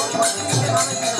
すげえな。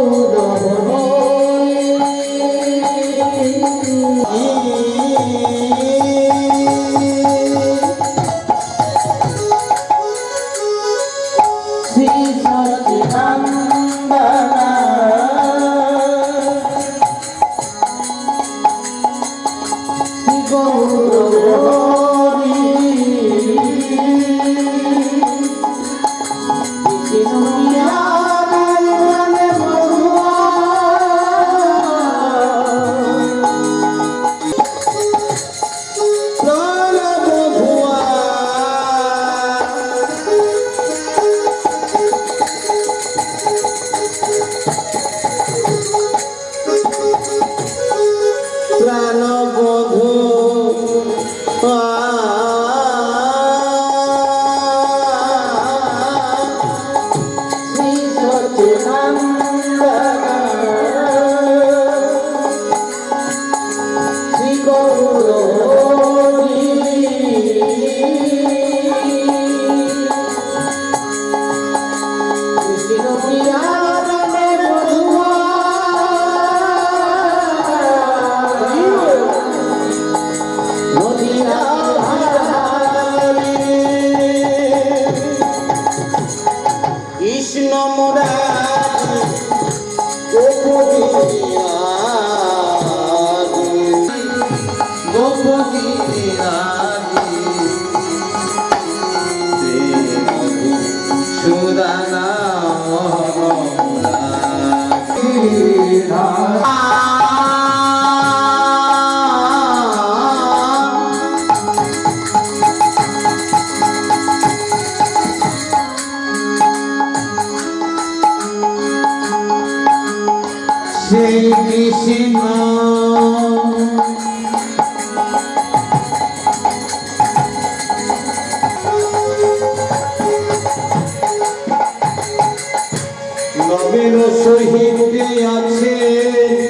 সচিনন্দন সহিত আছে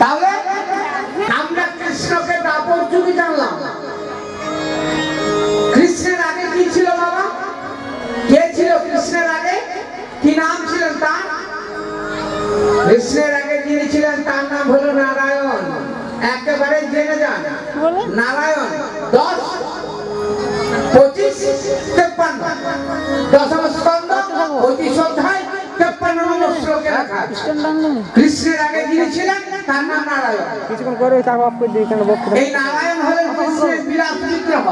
তাহলে আমরা কৃষ্ণকে দাপর যুগে জানলাম। কৃষ্ণের আগে কি ছিল বাবা? কে ছিল কৃষ্ণের আগে? কি নাম ছিলেন তার? কৃষ্ণের আগে যিনি ছিলেন তার নাম হলো নারায়ণ। একেবারে জেনে যান। নারায়ণ দশ পঁচিশ তেপ্পান্ন। দশম স্কন্ধ পঁচিশ অধ্যায় তেপ্পান্ন নম্বর শ্লোকে লেখা কৃষ্ণের আগে যিনি ছিলেন তার নাম নারায়ণ। কিছুক্ষণ করে তারপর অফ করে দিই বক্তৃতা এই নারায়ণ হলেন কৃষ্ণের বিরাট বিগ্রহ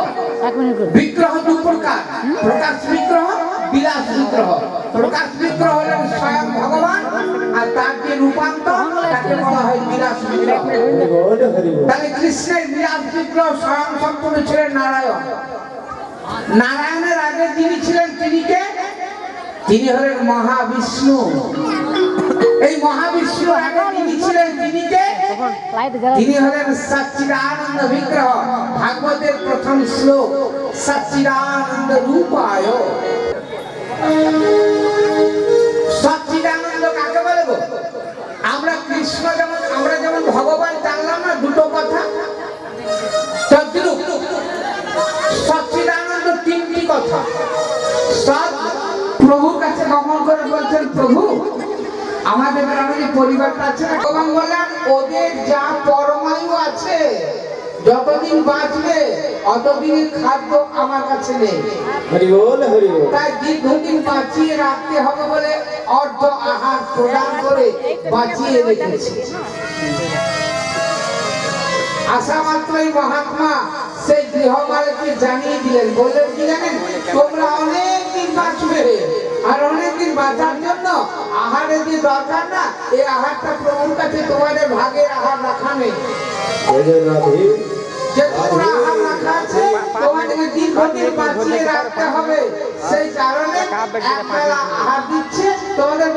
বিগ্রহ দু প্রকার প্রকাশ বিগ্রহ বিলাস বিগ্রহ প্রকাশ বিগ্রহ হলেন স্বয়ং ভগবান, আর তার যে কৃষ্ণের বিলাস বিগ্রহ স্বয়ং সম্পূর্ণ ছিলেন নারায়ণ। নারায়ণের আগে যিনি ছিলেন, তিনি কে? তিনি হলেন মহাবিষ্ণু। এই মহাবিষ্ণু আগে যিনি ছিলেন, তিনি কে? তিনি হলেন সচ্চিদানন্দ বিগ্রহ। ভাগবতের প্রথম শ্লোক, সচ্চিদানন্দ রূপায়। সচ্চিদানন্দ কাকে বলে? আমরা কৃষ্ণ যেমন আমরা যেমন ভগবান জানলাম না, দুটো কথা। তদ্রূপ সচ্চিদানন্দ তিনটি কথা। সৎ প্রভুর কাছে গমন করে বলছেন, প্রভু, আমাদের গ্রামে পরিবারটা আছে না ভগবান বললেন ওদের যা পরমায়ু আছে যতদিন বাঁচবে অতদিন খাদ্য আমার কাছে নেই। হরি বল হরি বল। তাই দীর্ঘদিন বাঁচিয়ে রাখতে হবে বলে অর্ধ আহার প্রদান করে বাঁচিয়ে রেখেছি। আসা মাত্রই মহাত্মা সেই গৃহমালিককে জানিয়ে দিলেন বললেন কি জানেন তোমরা অনেক দিন বাঁচবে আর অনেকদিন বাঁচার জন্য আহারের যে দরকার না এই আহারটা প্রভুর কাছে তোমাদের ভাগের আহার রাখা নেই। তোমাদেরকে দীর্ঘদিন রাখতে হবে। সেই কারণে আহার দিচ্ছে, তোমাদের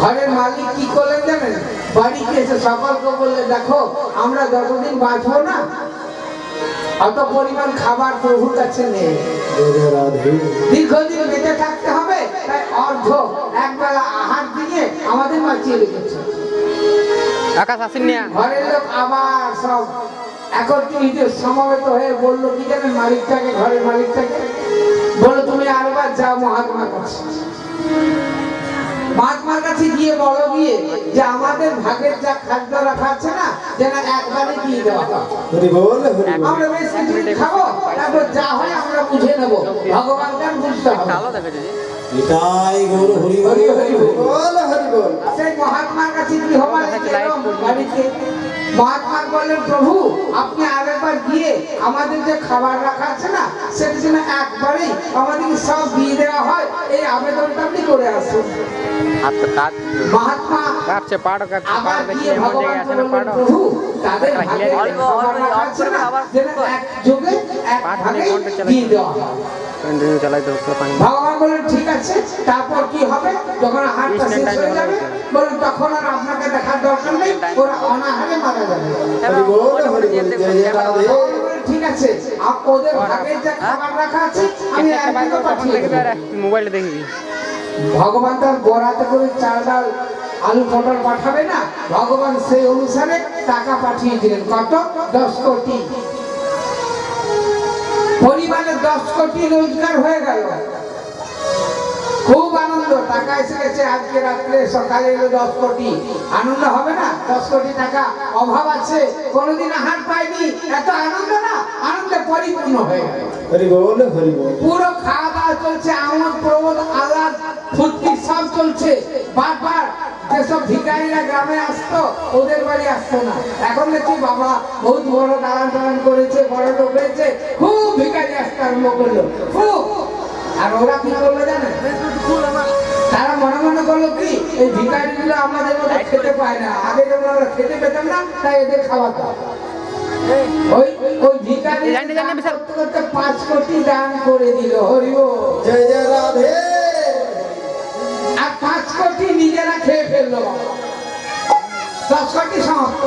ঘরের মালিক কি করলেন জানেন? বাড়িতে এসে সকলকে বললে দেখো, আমরা যতদিন বাঁচবো না, অত পরিমাণ খাবার প্রভুর কাছে নেই। দীর্ঘদিন বেঁচে থাকতে হবে, তাই অর্ধ একবেলা আহার দিয়ে আমাদের বাঁচিয়ে রেখেছে। আকাশ আসেন না ঘরের লোক আবার সব। একত্রিত সমবেত হয়ে বলল কি জানেন মালিকটাকে ঘরের মালিকটাকে? বলো তুমি আরেকবার যাও মহাত্মার কাছে। মহাত্মার কাছে গিয়ে বলো গিয়ে যে আমাদের ভাগের যা খাদ্য রাখা আছে না যেন একবারে দিয়ে দেওয়া হয়। আমরা বেশ কিছুদিন খাব তারপর যা হয় আমরা বুঝে নেব। ভগবানকে আর বুঝতে হবে। নিতাই গৌর হরি বল হরি বল হরি বল সেই মহাত্মার কাছে গৃহমালিক এলো বাড়িতে মহাত্মা বললেন প্রভু আপনি আরেকবার গিয়ে আমাদের যে খাবার রাখা আছে না সেটা যেন একবারেই আমাদেরকে সব দিয়ে দেওয়া হয় এই আবেদনটা আপনি করে আসুন। হাত তো মহাত্মা কাটছে পাড়ো কাটছে পাড়ো দেখি এমন জায়গায় আছে না পাড়ো। প্রভু তাদের ভাগে হিলে যে খাবার যেন এক যোগে এক ভাগে দিয়ে দেওয়া হয়। কন্টিনিউ চালাই তো হচ্ছে পানি। ভগবান বলেন ঠিক আছে তারপর কি হবে? যখন আহারটা শেষ হয়ে যাবে বলেন তখন আর আপনাকে দেখার দরকার নেই ওরা অনাহারে মারা যাবে। ঠিক আছে আপ ওদের ভাগের যা খাবার রাখা আছে আমি একদিকে পাঠিয়ে দেবো। মোবাইলে দেখবি ভগবান তার বরাতে করে চাল ডাল আলু পটল পাঠাবে না? ভগবান সেই অনুসারে টাকা পাঠিয়ে দিলেন। কত? দশ কোটি। পরিবারে দশ কোটি রোজগার হয়ে গেল। খুব আনন্দ টাকা এসে গেছে আজকে রাত্রে সকালে এলো দশ কোটি। আনন্দ হবে না? দশ কোটি টাকা অভাব আছে কোনোদিন আহার পাইনি এত আনন্দ না? আনন্দে পরিপূর্ণ হয়ে গেল। পুরো খাওয়া দাওয়া চলছে আমোদ প্রমোদ আহ্লাদ ফুর্তি সব চলছে। বারবার যেসব ভিকারিরা গ্রামে আসতো ওদের বাড়ি আসতো না। এখন দেখছি বাবা বহুত বড় দালান টালান করেছে বড় লোক হয়েছে খুব ভিকারি আসতে আরম্ভ করল। খুব আর ওরা কি করল জানেন? তারা মনে মনে করল কি এই ভিকারিগুলো আমাদের মতো খেতে পায় না। আগে যেমন আমরা খেতে পেতাম না তাই এদের খাওয়াতাম ওই ওই ভিকারি জানি, জানি। করতে করতে পাঁচ কোটি দান করে দিল হরি বল। জয় জয় রাধে। আর পাঁচ কোটি নিজেরা খেয়ে ফেলল দশ কোটি সমাপ্ত।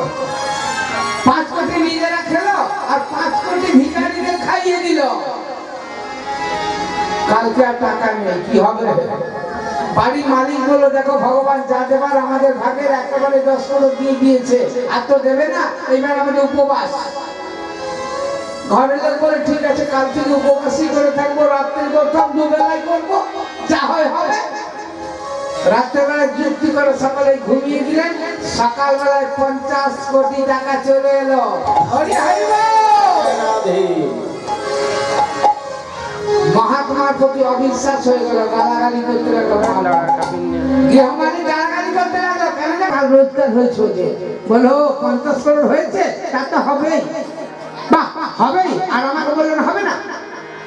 পাঁচ কোটি নিজেরা খেলো আর পাঁচ কোটি ভিকারিদের খাইয়ে দিল। কালকে আর টাকা নেই, কি হবে? বাড়ির মালিক বলল, দেখো ভগবান যা দেবার আমাদের ভাগের একেবারে দশ কিলো দিয়ে দিয়েছে। আর তো দেবে না এবার আমাদের উপবাস। ঘরের লোক বলে, ঠিক আছে কাল থেকে উপবাসী করে থাকব রাত্রে করতাম দুবেলায় করব। যা হয় হবে। রাত্রেবেলায় যুক্তি করে সকালে ঘুমিয়ে দিলেন সকালবেলায় পঞ্চাশ কোটি টাকা চলে এলো। মহাত্মার প্রতি অবিশ্বাস হয়ে গেল। গালাগালি করতে লাগল। গৃহমালি গালাগালি করতে হয়েছে বলো পঞ্চাশ করোড় হয়েছে? তা তো হবেই। বাহ, হবেই। আর আমাকে বললেন, হবে না।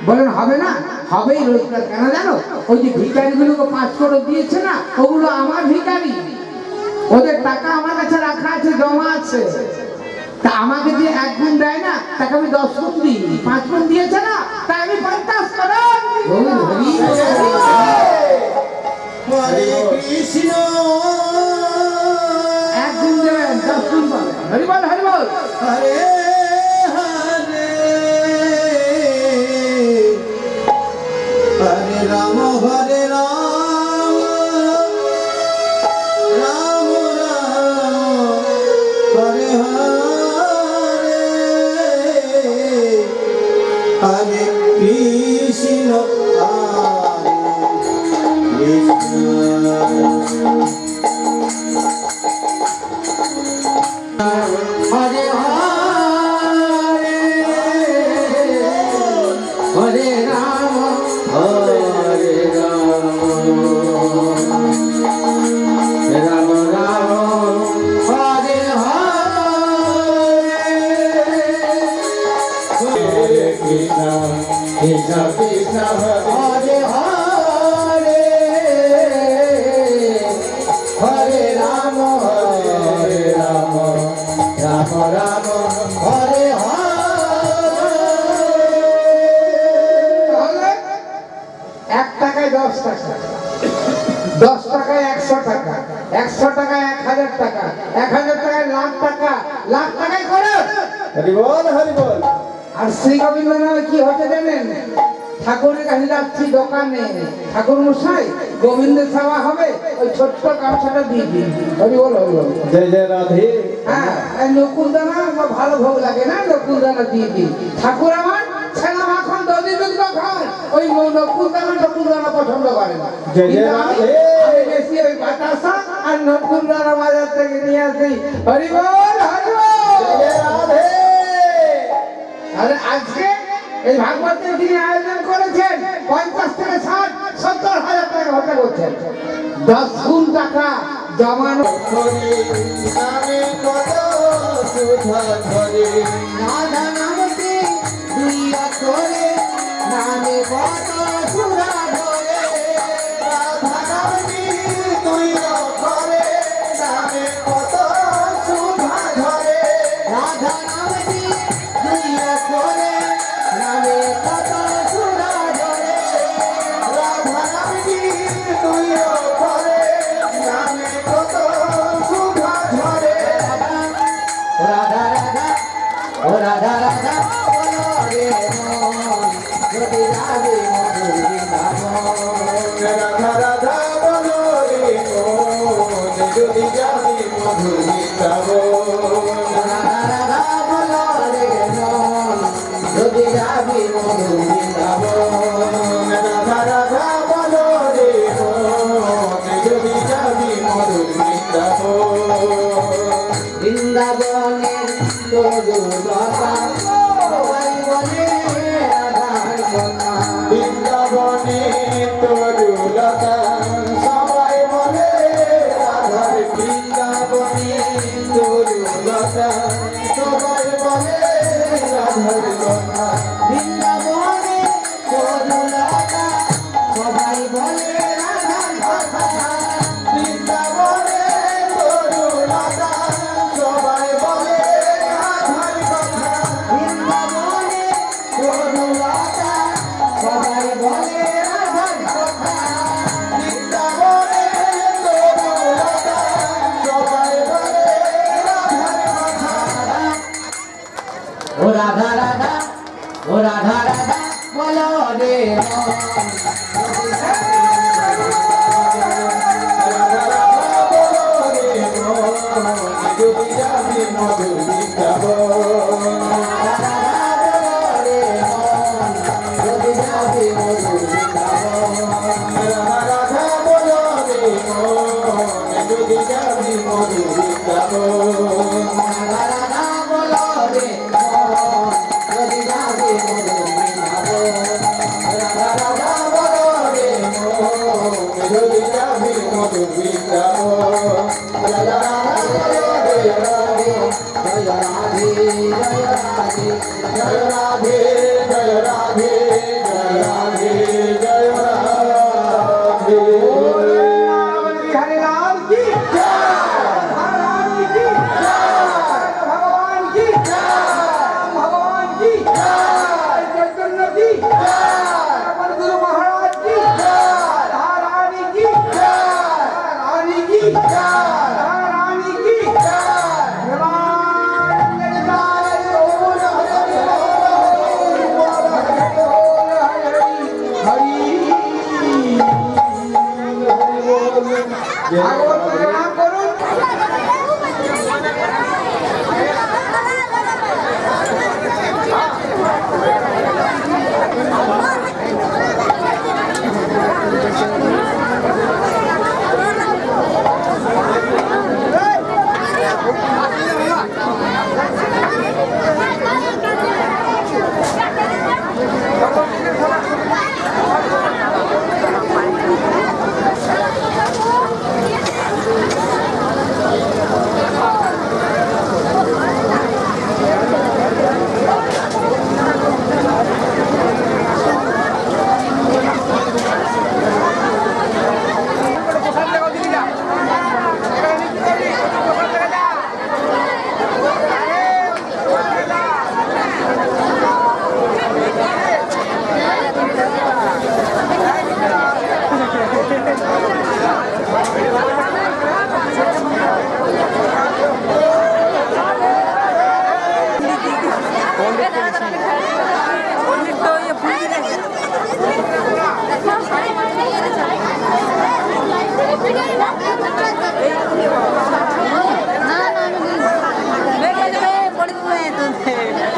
বলেন হবে না? হবেই রোজগার কেন জানো? ওই যে ভিকারিগুলোকে পাঁচ করোড় দিয়েছে না ওগুলো আমার ভিকারি। ওদের টাকা আমার কাছে রাখা আছে জমা আছে। তা আমাকে যে এক গুণ দেয় না তাকে আমি দশ গুণ দিই। পাঁচ গুণ দিয়েছে না তাই আমি পঞ্চাশ। হরে কৃষ্ণ। এক গুণ দেবেন দশ গুণ পাবেন। হরি বল হরি বল। হরে হরে হরে রাম কৃষ্ণ কৃষ্ণ হরে হরে হরে রাম হরে রাম রাম রাম হরে হরে। এক টাকায় দশ টাকা দশ টাকায় একশো টাকা একশো টাকায় এক হাজার টাকা এক হাজার টাকায় লাখ টাকা লাখ টাকায় হরি বল হরি বল। আর শ্রী গোবিন্দ কি হতে জানেন? ঠাকুরের কাছে যাচ্ছি দোকানে। ঠাকুর মশাই গোবিন্দের সেবা হবে? ওই ছোট্ট গামছাটা দিয়ে দিন। হরি বল হরি বল। জয় জয় রাধে। হ্যাঁ নকুল দানা আমার ভালো ভোগ লাগে না নকুল দানা দিয়ে দিই ঠাকুর আমার ছেলে মাখন দদি দুগ্ধ খায় ওই নকুল দানা নকুল দানা পছন্দ করে না জয় জয় রাধে। বেশি ওই বাতাসা আর নকুল দানা বাজার থেকে নিয়ে আসি। হরি বল। আরে আজকে এই ভাগবতের যিনি আয়োজন করেছেন পঞ্চাশ থেকে ষাট, সত্তর হাজার টাকা খরচা করছেন। দশ গুণ টাকা জমানো। করে, নামে বৃন্দাবনের তরুলতা সবাই Jaya Radhe, Jaya Bien.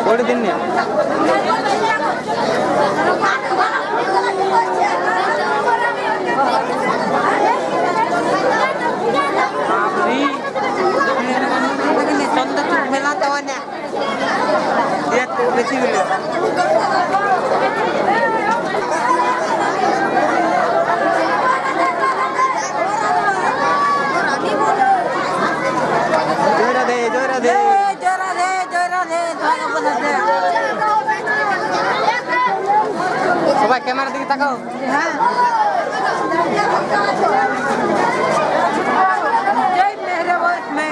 ஒரு தின் Llora de, llora de. সবাই ক্যামেরার দিকে তাকাও। হ্যাঁ।